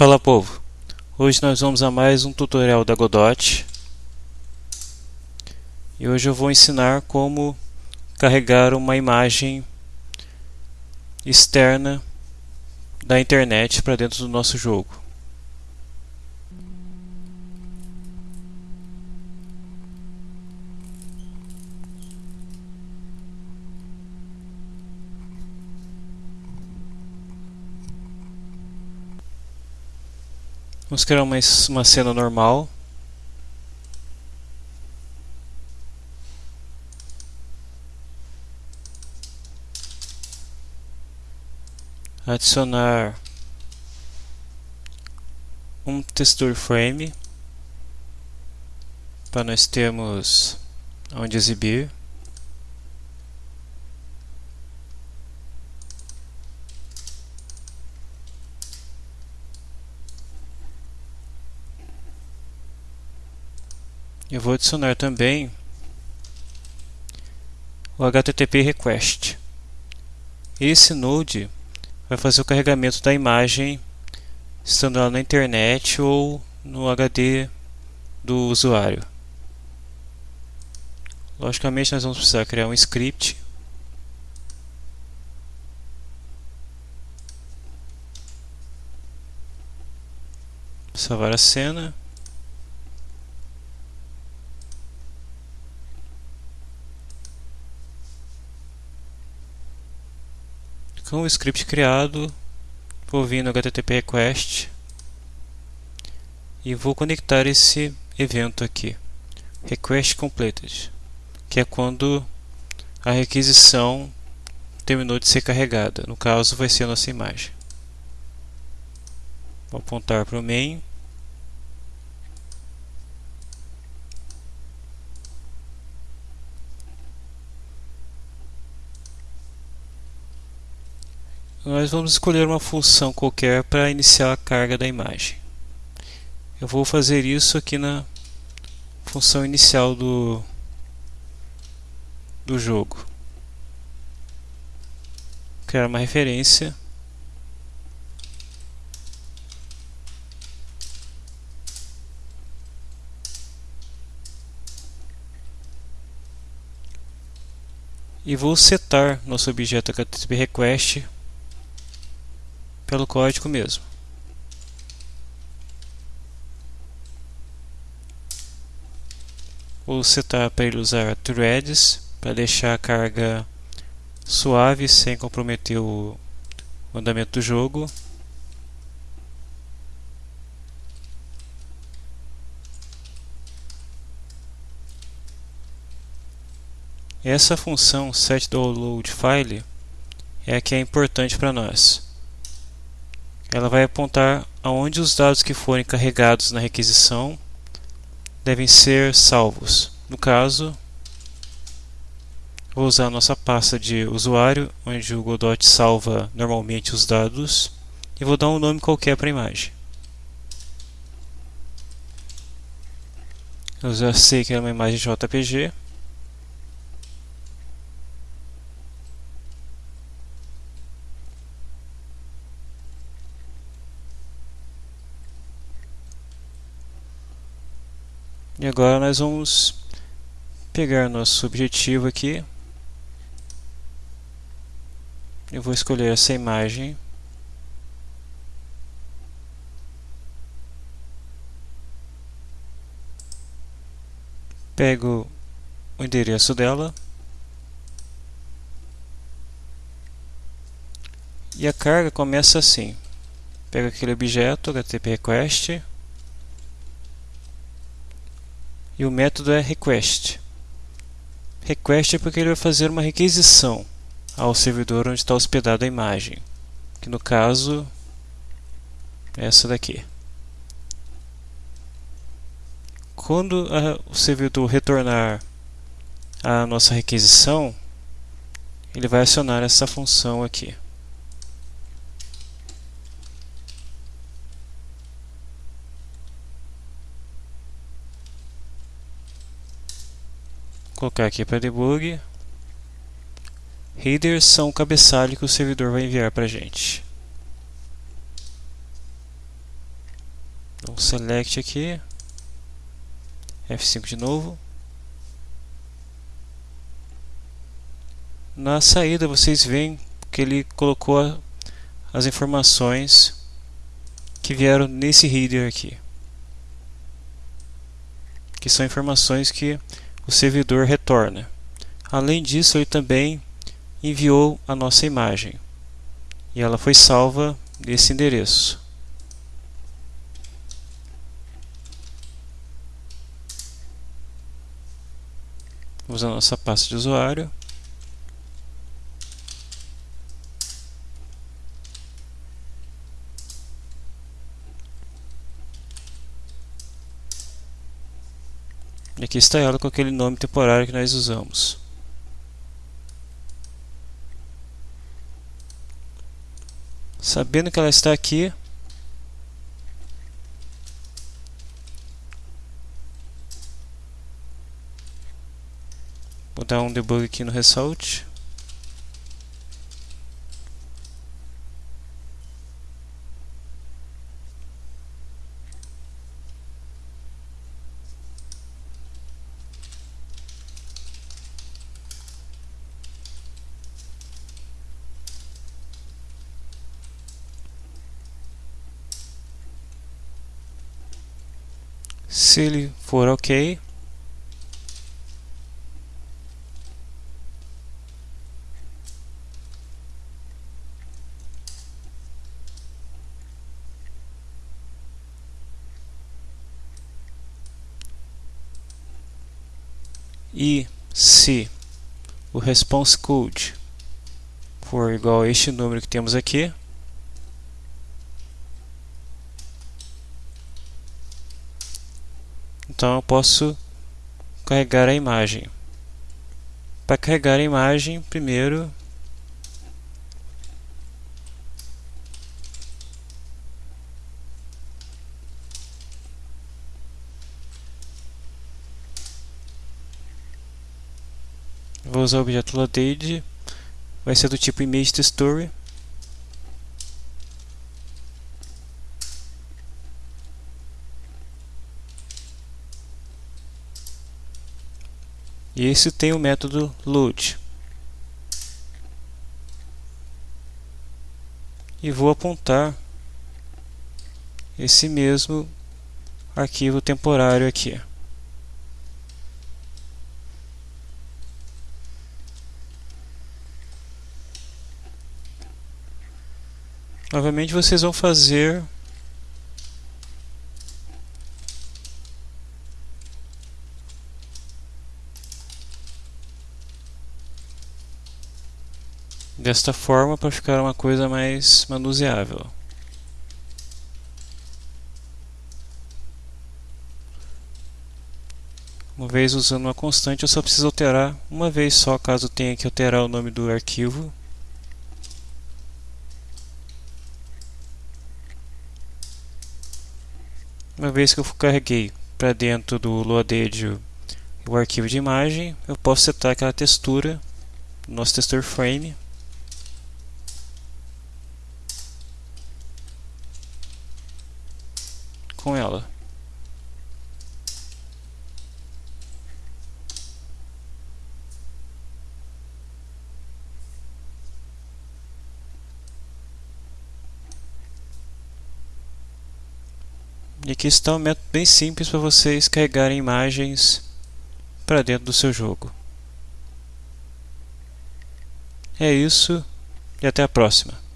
Fala povo, hoje nós vamos a mais um tutorial da Godot e hoje eu vou ensinar como carregar uma imagem externa da internet para dentro do nosso jogo. Vamos criar uma, uma cena normal. Adicionar um texture frame para nós termos onde exibir. Eu vou adicionar também o HTTP request. Esse node vai fazer o carregamento da imagem estando lá na internet ou no HD do usuário. Logicamente nós vamos precisar criar um script salvar a cena com o script criado, vou vir no HTTP request e vou conectar esse evento aqui, request completed, que é quando a requisição terminou de ser carregada. No caso, vai ser a nossa imagem. Vou apontar para o main nós vamos escolher uma função qualquer para iniciar a carga da imagem. Eu vou fazer isso aqui na função inicial do, do jogo. Criar uma referência. E vou setar nosso objeto HTTP request pelo código mesmo. Vou setar para ele usar threads para deixar a carga suave sem comprometer o andamento do jogo. Essa função setDownloadFile é a que é importante para nós ela vai apontar aonde os dados que forem carregados na requisição devem ser salvos. No caso, vou usar a nossa pasta de usuário, onde o Godot salva normalmente os dados, e vou dar um nome qualquer para a imagem. Eu já sei que é uma imagem JPG. E agora nós vamos pegar nosso objetivo aqui. Eu vou escolher essa imagem. Pego o endereço dela. E a carga começa assim. Pego aquele objeto, HTTP request. E o método é request. Request é porque ele vai fazer uma requisição ao servidor onde está hospedada a imagem, que no caso é essa daqui. Quando a, o servidor retornar a nossa requisição, ele vai acionar essa função aqui. Colocar aqui para debug. Headers são o cabeçalho que o servidor vai enviar para a gente. Um select aqui. F5 de novo. Na saída vocês veem que ele colocou as informações que vieram nesse header aqui. Que são informações que o servidor retorna. Além disso, ele também enviou a nossa imagem. E ela foi salva nesse endereço. Vamos a nossa pasta de usuário. E aqui está ela com aquele nome temporário que nós usamos. Sabendo que ela está aqui, vou dar um debug aqui no result. Se ele for ok, e se o response code for igual a este número que temos aqui, Então eu posso carregar a imagem. Para carregar a imagem, primeiro vou usar o objeto loaded, vai ser do tipo image to story E esse tem o método load. E vou apontar esse mesmo arquivo temporário aqui. Novamente vocês vão fazer desta forma para ficar uma coisa mais manuseável. Uma vez usando uma constante, eu só preciso alterar uma vez só, caso tenha que alterar o nome do arquivo. Uma vez que eu carreguei para dentro do loaded o arquivo de imagem, eu posso setar aquela textura, nosso texture frame, com ela. E aqui está um método bem simples para vocês carregarem imagens para dentro do seu jogo. É isso e até a próxima.